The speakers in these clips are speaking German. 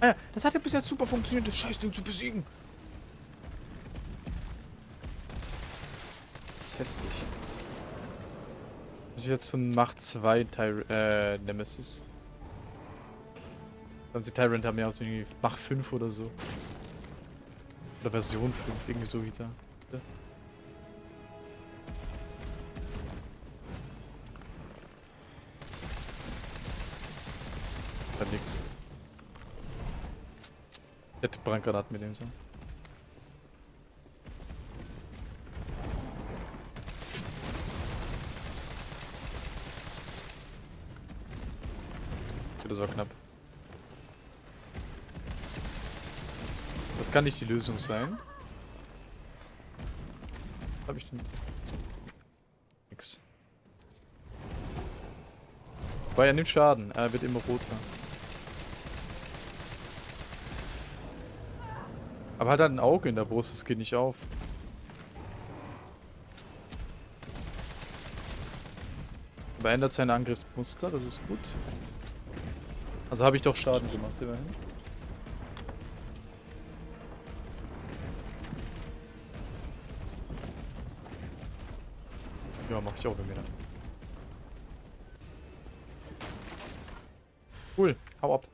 Ah ja, das hat ja bis jetzt super funktioniert, das Scheißding zu besiegen. Das ist hässlich. Das ist jetzt so ein Macht 2 Tyr äh, Nemesis. Die Tyrant haben ja auch so irgendwie Mach 5 oder so. Oder Version 5, irgendwie so wie da. Ja. Hätte Brandgranaten mitnehmen sollen. Okay, Das war knapp. Das kann nicht die Lösung sein. Hab ich denn? Nix. Weil er nimmt Schaden, er wird immer roter. Aber hat er ein Auge in der Brust, das geht nicht auf. Aber ändert sein Angriffsmuster, das ist gut. Also habe ich doch Schaden gemacht, immerhin. Ja, mach ich auch mir. Cool, hau ab.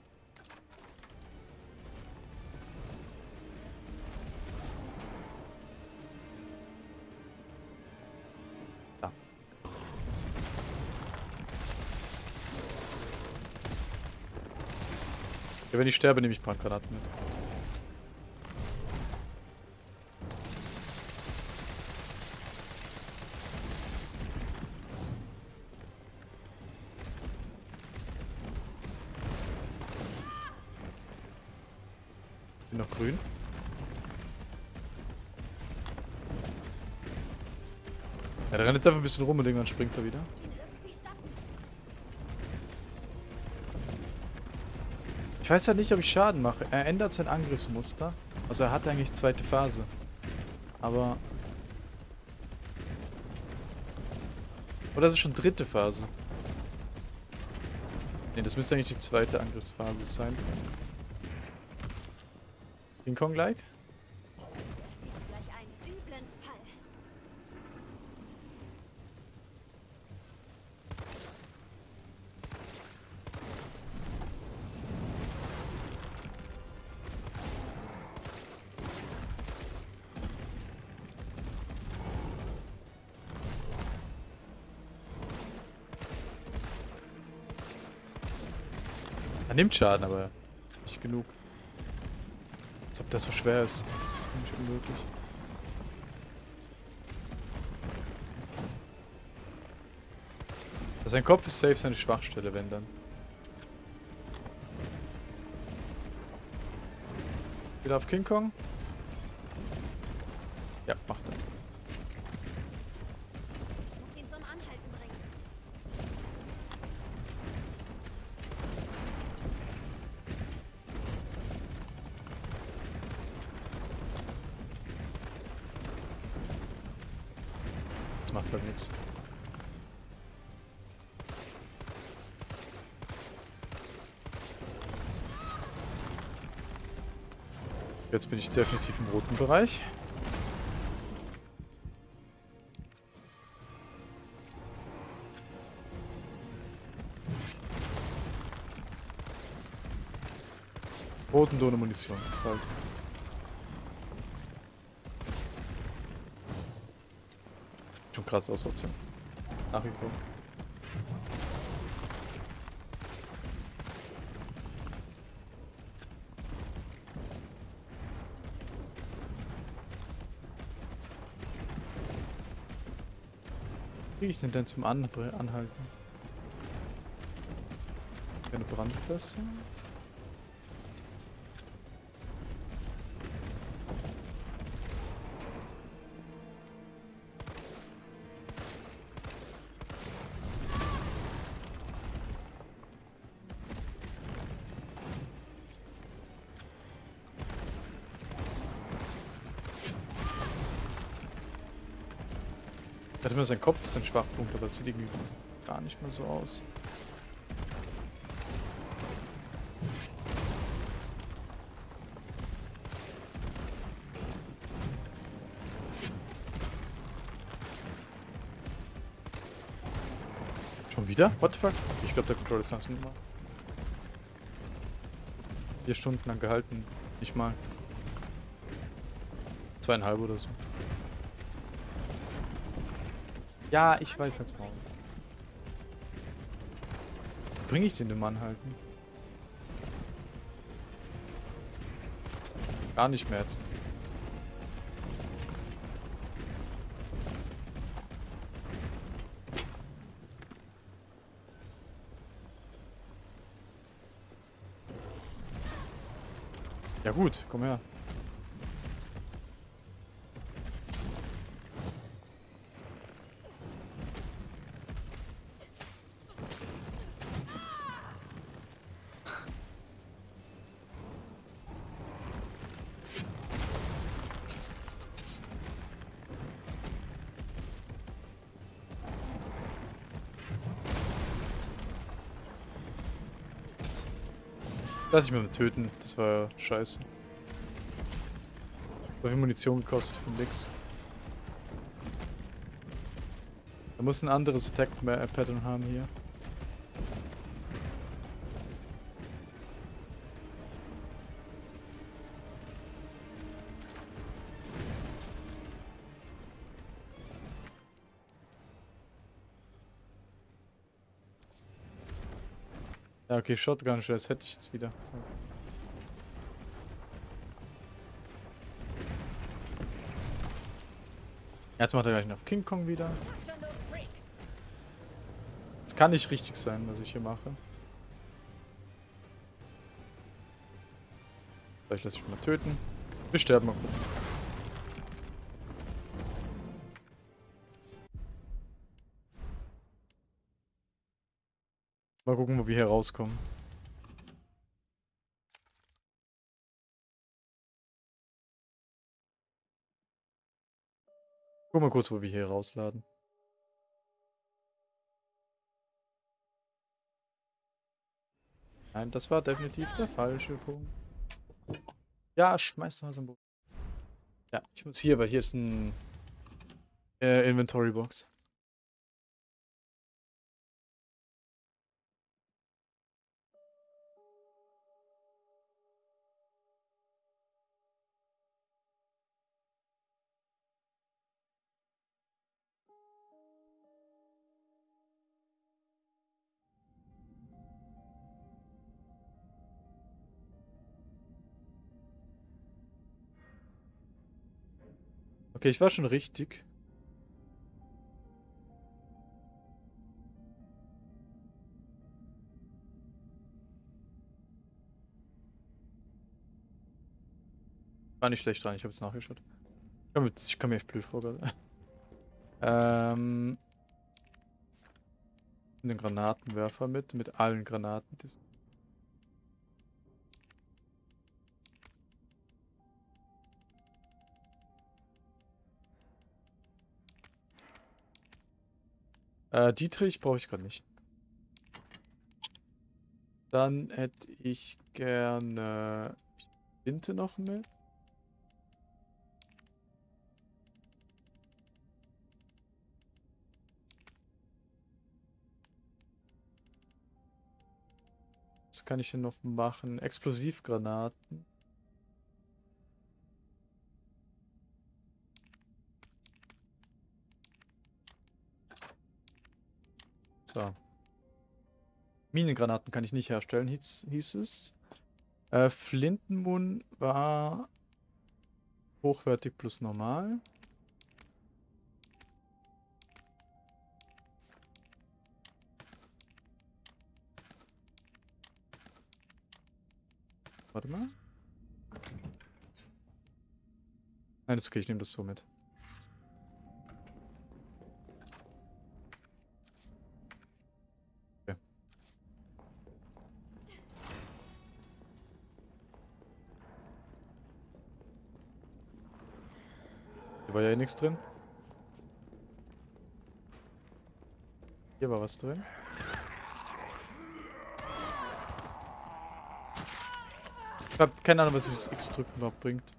Ja, wenn ich sterbe, nehme ich Brandgranaten mit. Bin noch grün. Ja, der rennt jetzt einfach ein bisschen rum und irgendwann springt er wieder. Ich weiß halt nicht, ob ich Schaden mache. Er ändert sein Angriffsmuster. Also er hat eigentlich zweite Phase. Aber... Oder ist es schon dritte Phase? Ne, das müsste eigentlich die zweite Angriffsphase sein. King Kong Er nimmt Schaden, aber nicht genug. Als ob das so schwer ist. Das ist für mich unmöglich. Also sein Kopf ist safe seine Schwachstelle, wenn dann. Wieder auf King Kong? Ja, macht er. Jetzt bin ich definitiv im roten Bereich. Roten ohne Munition. Bald. Schon krass aus trotzdem. Nach wie vor. Wie krieg ich den denn zum An Anhalten? Eine Brandfässer? dachte immer, sein Kopf ist ein Schwachpunkt, aber es sieht irgendwie gar nicht mehr so aus. Schon wieder? What the fuck? Ich glaube, der Controller ist langsam immer. Vier Stunden lang gehalten. Nicht mal. Zweieinhalb oder so. Ja, ich weiß jetzt mal. Bringe ich den dem Mann halten? Gar nicht mehr jetzt. Ja gut, komm her. Lass ich mal töten, das war scheiße. So viel Munition gekostet für nix. Da muss ein anderes Attack Pattern haben hier. Okay, Shotgun das hätte ich jetzt wieder. Jetzt macht er gleich noch King Kong wieder. Das kann nicht richtig sein, was ich hier mache. Vielleicht lasse ich mal töten. Wir sterben mal kurz. Wir hier rauskommen. Guck mal kurz, wo wir hier rausladen. Nein, das war definitiv der falsche Punkt. Ja, schmeiß mal so ein Buch. Ja, ich muss hier, weil hier ist ein äh, Inventory Box. Okay, ich war schon richtig. War nicht schlecht dran, ich habe jetzt nachgeschaut. Ich komme mir echt blöd vor gerade. ähm, einen Granatenwerfer mit, mit allen Granaten. Die Äh, Dietrich brauche ich gerade nicht. Dann hätte ich gerne Tinte noch mit. Was kann ich denn noch machen? Explosivgranaten. So. Minengranaten kann ich nicht herstellen, hieß, hieß es. Äh, Flintenmoon war hochwertig plus normal. Warte mal. Nein, das ist okay, ich nehme das so mit. War ja eh nichts drin. Hier war was drin. Ich hab keine Ahnung, was dieses X-Drücken überhaupt bringt.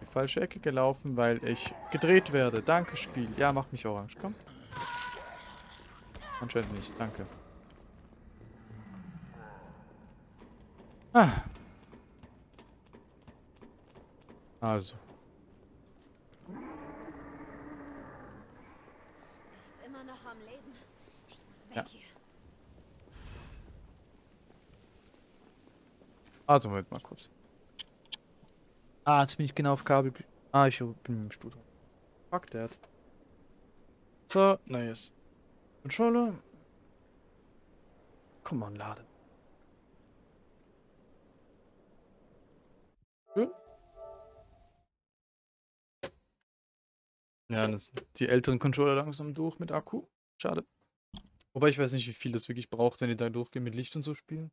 Die falsche Ecke gelaufen, weil ich gedreht werde. Danke, Spiel. Ja, macht mich orange. Komm. Anscheinend nicht, danke. Ah. Also. Er ist immer noch am Leben. Ich muss weg Ja. hier. Also, Moment mal kurz. Ah, jetzt bin ich genau auf Kabel. Ah, ich bin im Studio. Fuck that. So, nice. Controller. Komm on, laden. Schön. Ja, das sind die älteren Controller langsam durch mit Akku. Schade. Wobei ich weiß nicht, wie viel das wirklich braucht, wenn die da durchgehen mit Licht und so spielen.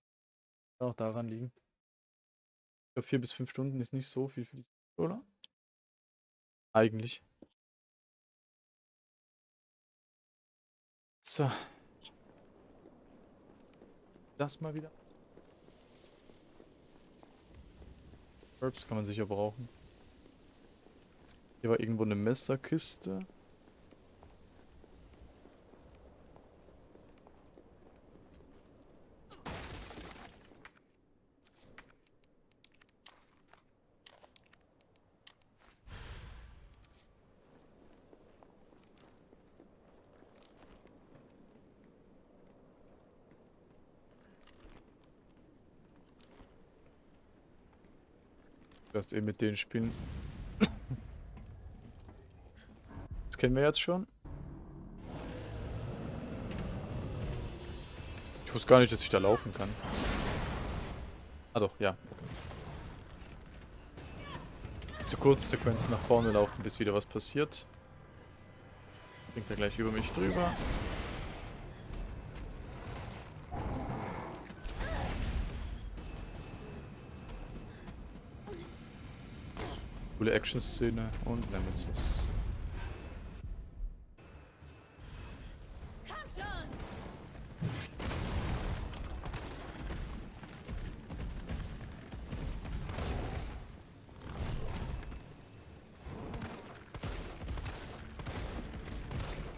Kann auch daran liegen. Glaube, vier bis fünf Stunden ist nicht so viel für diesen Controller. Eigentlich. So. Das mal wieder. Herbs kann man sicher brauchen. Hier war irgendwo eine Messerkiste. Erst eben mit denen spielen. Das kennen wir jetzt schon. Ich wusste gar nicht, dass ich da laufen kann. Ah doch, ja. So kurze Sequenzen nach vorne laufen, bis wieder was passiert. Bringt er gleich über mich drüber. Coole Action-Szene und Nemesis.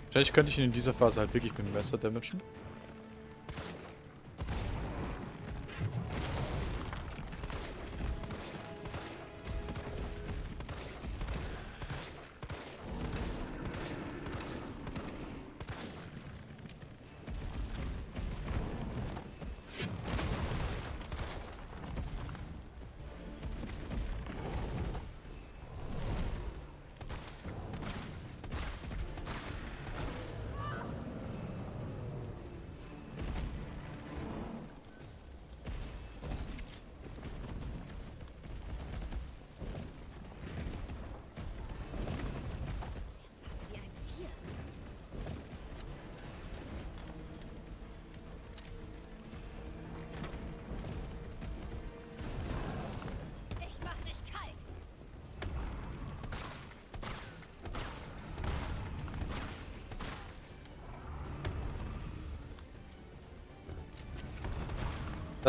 Wahrscheinlich könnte ich ihn in dieser Phase halt wirklich mit dem Messer damagen.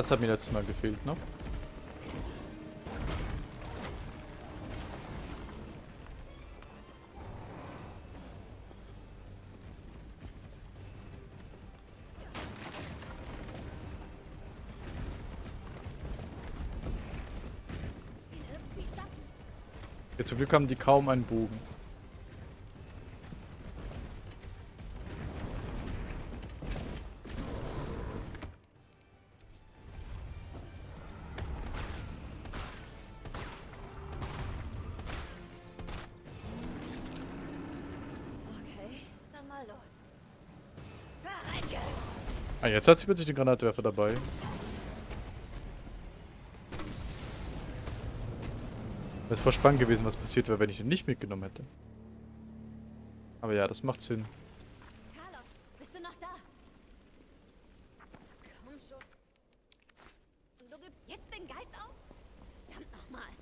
Das hat mir letztes Mal gefehlt stoppen. Jetzt zum Glück haben die kaum einen Bogen. Jetzt hat sie plötzlich den Granatwerfer dabei. Es ist voll spannend gewesen, was passiert wäre, wenn ich ihn nicht mitgenommen hätte. Aber ja, das macht Sinn. Carlos, bist du noch da? Komm schon. Du gibst jetzt den Geist auf? Verdammt nochmal.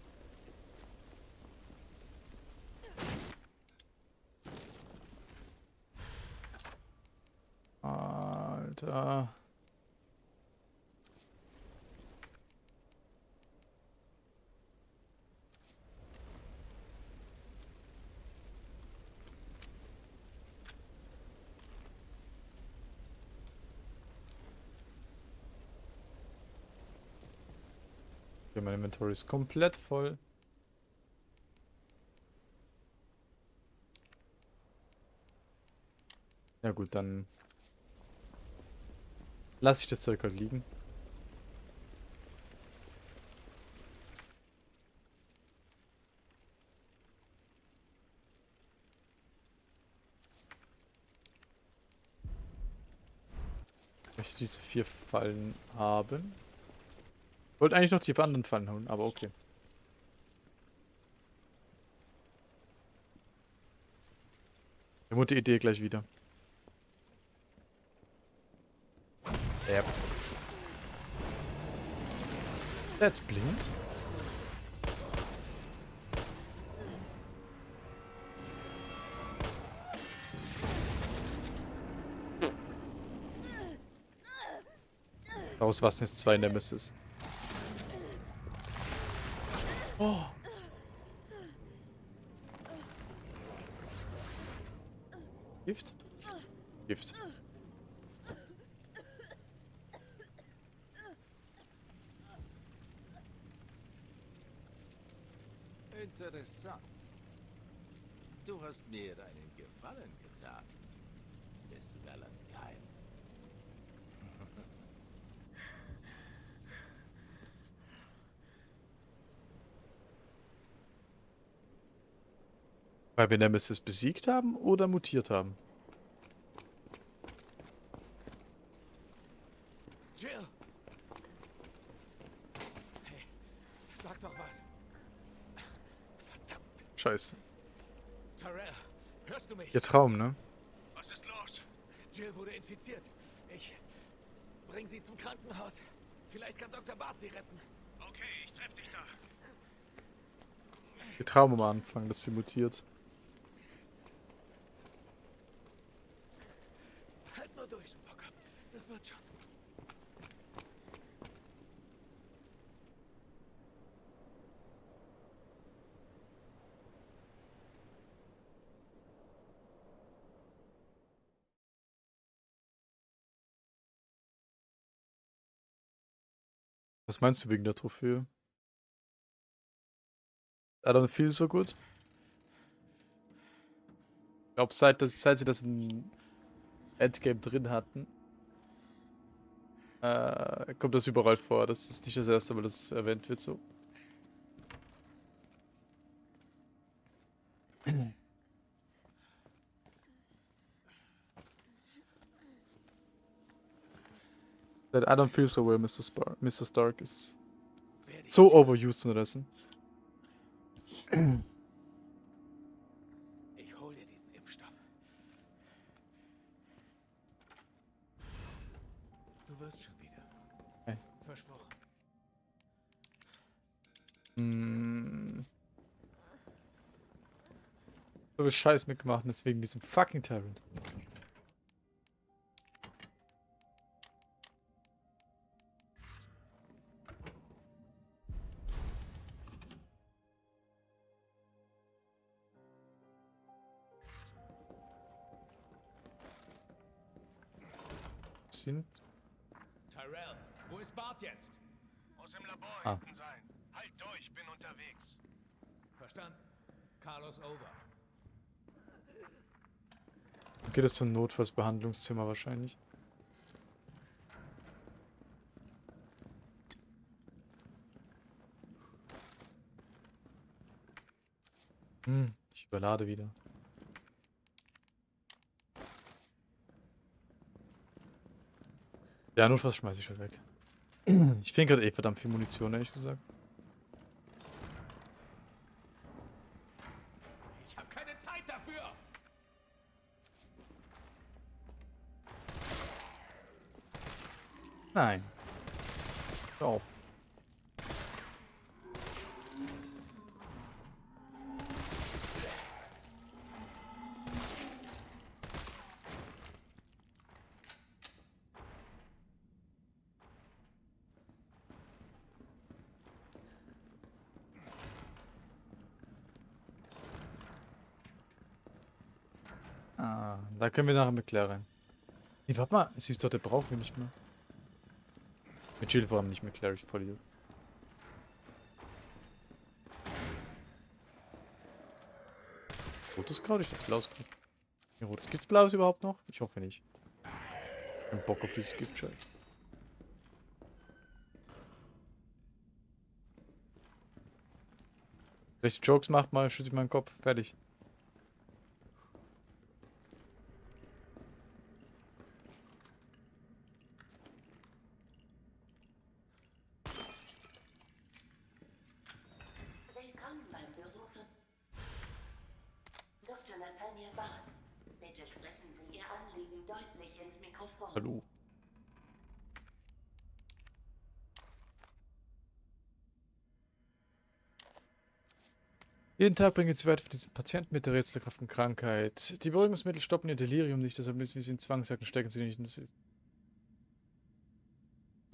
Und äh, Okay, mein Inventory ist komplett voll. Ja gut, dann lasse ich das Zeug halt liegen. Ich möchte diese vier Fallen haben. Ich wollte eigentlich noch die anderen Fallen holen, aber okay. Gute Idee gleich wieder. Yep. That's blind. Aus was ist zwei Nemesis? Oh. Gift? Gift. Interessant. Du hast mir einen Gefallen getan, Miss Valentine. Weil wir Nemesis besiegt haben oder mutiert haben? Jill! Hey, sag doch was. Verdammt, Scheiße. Tyrell, hörst du mich? Ihr Traum, ne? Was ist los? Jill wurde infiziert. Ich bring sie zum Krankenhaus. Vielleicht kann Dr. Bart sie retten. Okay, ich treff dich da. Ihr Traum am Anfang, dass sie mutiert. Halt nur durch, Supercop. Das wird schon. Was meinst du wegen der Trophäe? I don't feel so good. Ich glaube, seit, seit sie das in Endgame drin hatten, äh, kommt das überall vor. Das ist nicht das erste Mal, dass es erwähnt wird so. That I don't feel so well, Mr. Spar Mr. Stark ich so overused unterdessen. Ich hol dir diesen Impfstoff. Du wirst schon wieder. Okay. Versprochen. Mm. So viel Scheiß mitgemacht, deswegen diesem fucking Tyrant. Geht es zum Notfallsbehandlungszimmer wahrscheinlich. Hm, ich überlade wieder. Ja, notfalls schmeiß ich halt weg. Ich finde gerade eh verdammt viel Munition, ehrlich gesagt. Nein. Auf. Ah, da können wir nachher mit klären. Nee, warte mal, siehst du, der brauchen wir nicht mehr. Mit Shield voran, nicht mehr klar, ich voll hier. Rotes Kraut, ich dachte blaues Kraut. Ja, rotes gibt's blaues überhaupt noch? Ich hoffe nicht. Ich hab Bock auf dieses Gift, scheiße. Welche Jokes macht mal, schütze ich meinen Kopf, fertig. Jeden Tag bringen sie weiter für diesen Patienten mit der rätselhaften Krankheit. Die Beruhigungsmittel stoppen ihr Delirium nicht, deshalb müssen wir sie in Zwangsjacke stecken, sie nicht.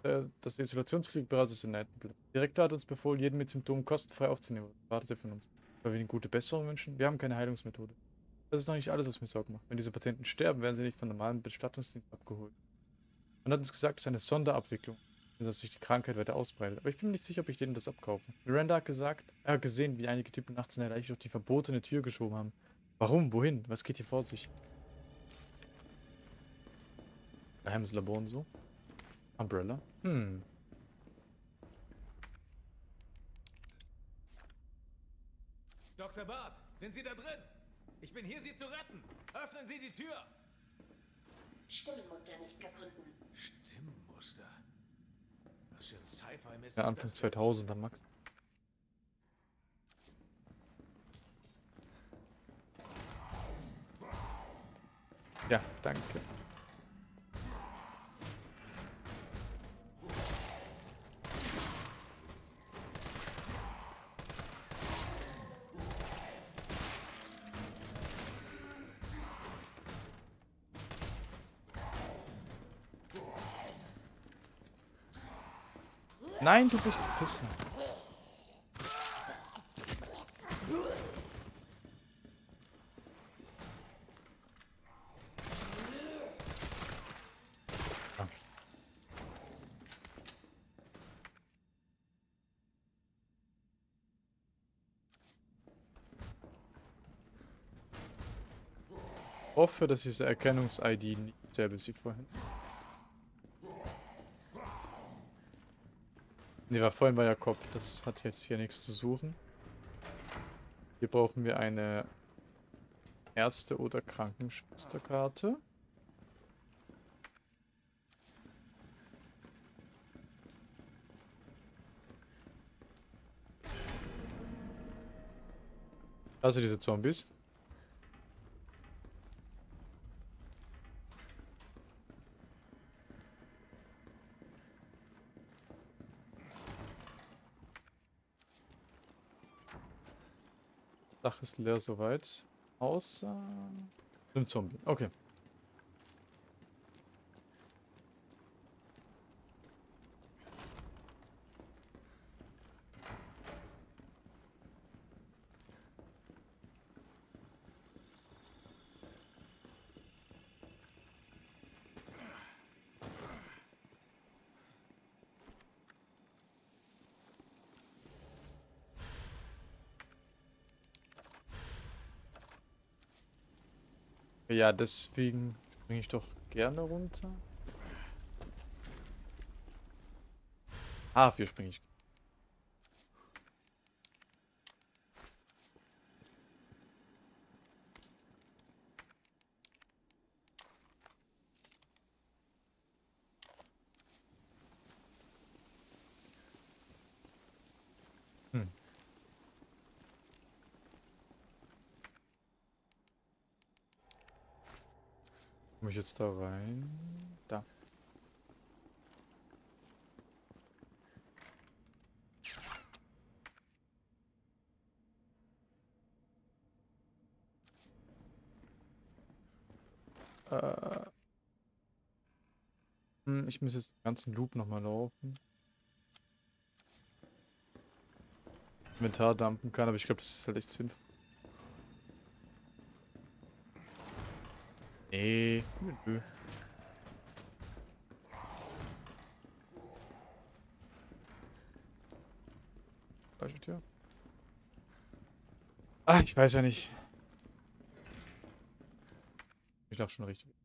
Äh, Das Isolationspflege bereits ist in Neitenplatz. Der Direktor hat uns befohlen, jeden mit Symptomen kostenfrei aufzunehmen. Wartet er von uns? Weil wir ihnen gute Besserung wünschen? Wir haben keine Heilungsmethode. Das ist noch nicht alles, was mir Sorgen macht. Wenn diese Patienten sterben, werden sie nicht von normalen Bestattungsdienst abgeholt. Man hat uns gesagt, es ist eine Sonderabwicklung, dass sich die Krankheit weiter ausbreitet. Aber ich bin mir nicht sicher, ob ich denen das abkaufe. Miranda hat gesagt, er hat gesehen, wie einige Typen nachts in der Leiche durch die verbotene Tür geschoben haben. Warum? Wohin? Was geht hier vor sich? Geheimes Labor und so. Umbrella. Hm. Dr. Bart, sind Sie da drin? Ich bin hier, Sie zu retten. Öffnen Sie die Tür. Stimmenmuster nicht gefunden. Stimmmuster. Was für ein Sci-Fi-Mist Ja, Anfang das? 2000er, Max. Ja, danke. Nein, du bist Pisser. Ah. Hoffe, dass diese Erkennungs-ID nicht ist wie vorhin. Ne, war vorhin war ja Kopf. Das hat jetzt hier nichts zu suchen. Hier brauchen wir eine Ärzte- oder Krankenschwesterkarte. Also diese Zombies. Dach ist leer soweit. Außer einem Zombie. Okay. Ja, deswegen springe ich doch gerne runter. Ah, hier springe ich. Komme ich jetzt da rein? Da. Äh. Hm, ich muss jetzt den ganzen Loop nochmal laufen. Inventar dumpen kann, aber ich glaube, das ist halt echt sinnvoll. Nee, nö. Falsche Tür. Ach, ich weiß ja nicht. Ich laufe schon richtig.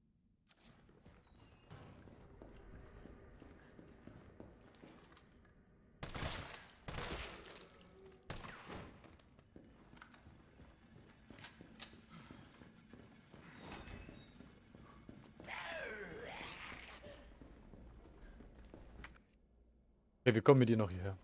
Okay, wir kommen mit dir noch hierher.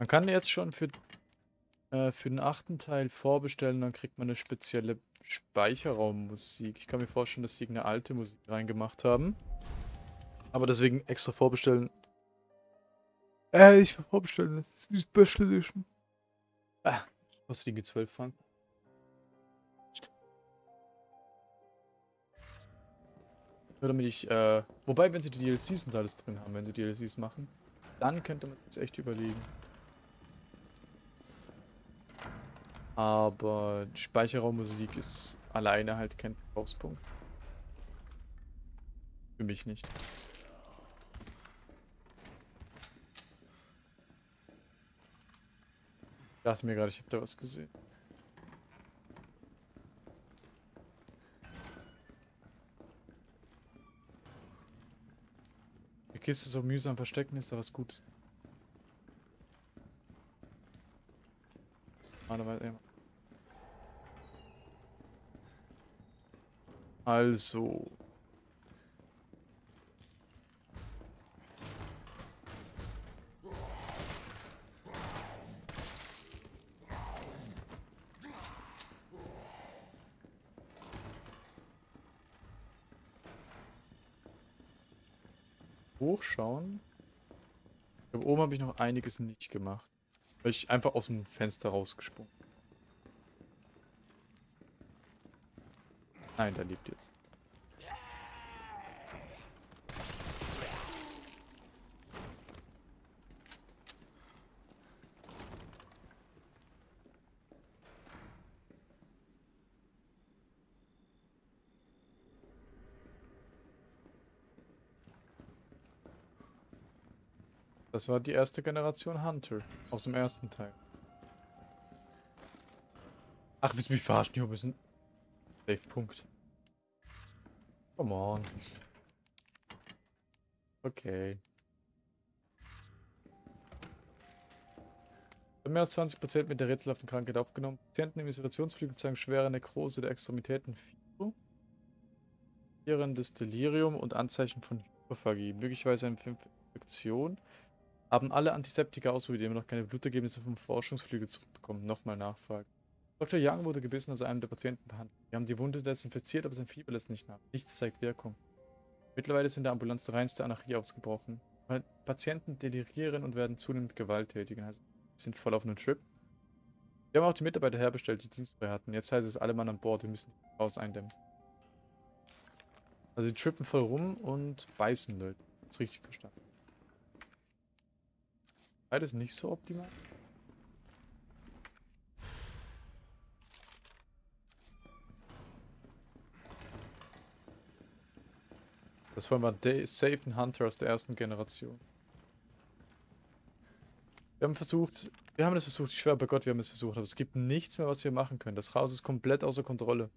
Man kann jetzt schon für, äh, für den achten Teil vorbestellen, dann kriegt man eine spezielle Speicherraummusik. Ich kann mir vorstellen, dass sie eine alte Musik reingemacht haben. Aber deswegen extra vorbestellen. Äh, ich vorbestellen, das ist die Special Edition. Ah, kostet die 12 Franken. Nur damit ich, äh, wobei, wenn sie die DLCs und alles drin haben, wenn sie DLCs machen, dann könnte man jetzt echt überlegen. Aber Speicherraummusik ist alleine halt kein Verkaufspunkt. Für mich nicht. Ich dachte mir gerade, ich habe da was gesehen. Die Kiste so mühsam verstecken, ist da was Gutes. Also. Hochschauen. Ich glaube, oben habe ich noch einiges nicht gemacht. Weil ich einfach aus dem Fenster rausgesprungen. Nein, der lebt jetzt. Das war die erste Generation Hunter aus dem ersten Teil. Ach, willst du mich verarschen? Hier müssen. Safe Punkt. Come on. Okay. Mehr als 20% mit der rätselhaften Krankheit aufgenommen. Patienten im Isolationsflügel zeigen schwere Nekrose der Extremitäten, Fieber, Delirium und Anzeichen von Hyperphagie. Möglicherweise eine Infektion. Haben alle Antiseptika ausprobiert, immer noch keine Blutergebnisse vom Forschungsflügel zurückbekommen. Nochmal nachfragen. Dr. Young wurde gebissen, als er einen der Patienten behandelt. Wir haben die Wunde desinfiziert, aber sein Fieber lässt nicht nach. Nichts zeigt Wirkung. Mittlerweile ist in der Ambulanz die reinste Anarchie ausgebrochen. Patienten delirieren und werden zunehmend gewalttätiger. Also sind voll auf einem Trip. Wir haben auch die Mitarbeiter herbestellt, die dienstfrei hatten. Jetzt heißt es alle Mann an Bord, wir müssen das Haus eindämmen. Also die trippen voll rum und beißen Leute. Das ist richtig verstanden. Beides nicht so optimal. Das war mal Safe Hunter aus der ersten Generation. Wir haben versucht, wir haben es versucht, ich schwöre bei Gott, wir haben es versucht, aber es gibt nichts mehr, was wir machen können. Das Haus ist komplett außer Kontrolle.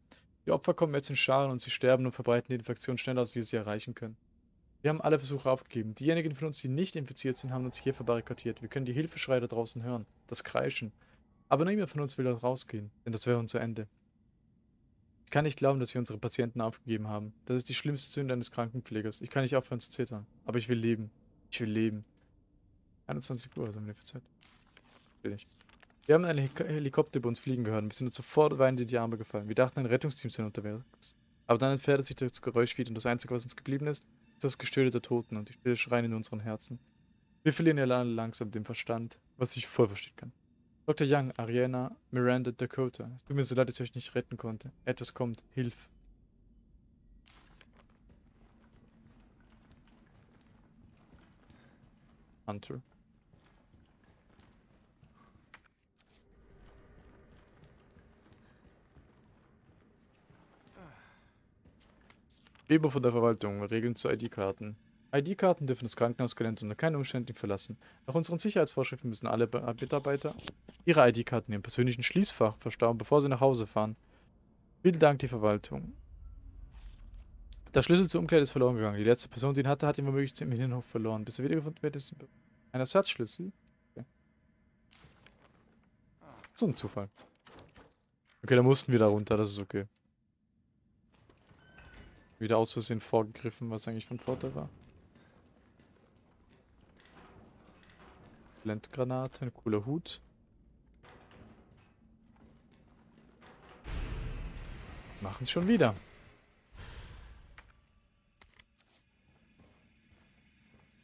Die Opfer kommen jetzt in Scharen und sie sterben und verbreiten die Infektion schneller, als wir sie erreichen können. Wir haben alle Versuche aufgegeben. Diejenigen von uns, die nicht infiziert sind, haben uns hier verbarrikadiert. Wir können die Hilfeschreie da draußen hören. Das Kreischen. Aber niemand von uns will da rausgehen, denn das wäre unser Ende. Ich kann nicht glauben, dass wir unsere Patienten aufgegeben haben. Das ist die schlimmste Sünde eines Krankenpflegers. Ich kann nicht aufhören zu zittern. Aber ich will leben. Ich will leben. 21 Uhr, also haben wir Zeit. Will ich. Wir haben einen Helikopter über uns fliegen gehört und wir sind uns sofort weinend in die Arme gefallen. Wir dachten, ein Rettungsteam sei unterwegs. Aber dann entfernte sich das Geräusch wieder und das Einzige, was uns geblieben ist, das Gestöhne der Toten und die stille Schreien in unseren Herzen. Wir verlieren ja langsam den Verstand, was ich voll verstehen kann. Dr. Young, Ariana, Miranda, Dakota. Es tut mir so leid, dass ich euch nicht retten konnte. Etwas kommt. Hilf. Hunter. Weber von der Verwaltung. Regeln zu ID-Karten. ID-Karten dürfen das Krankenhausgelände unter keinen Umständen verlassen. Nach unseren Sicherheitsvorschriften müssen alle Be Mitarbeiter ihre ID-Karten ihrem persönlichen Schließfach verstauen, bevor sie nach Hause fahren. Vielen Dank, die Verwaltung. Der Schlüssel zur Umkleide ist verloren gegangen. Die letzte Person, die ihn hatte, hat ihn womöglich im Innenhof verloren. Bis er wiedergefunden wird, ist ein Ersatzschlüssel. Okay. So ein Zufall. Okay, da mussten wir da runter, das ist okay. Wieder aus Versehen vorgegriffen, was eigentlich von Vorteil war. Blendgranate, ein cooler Hut. Machen es schon wieder.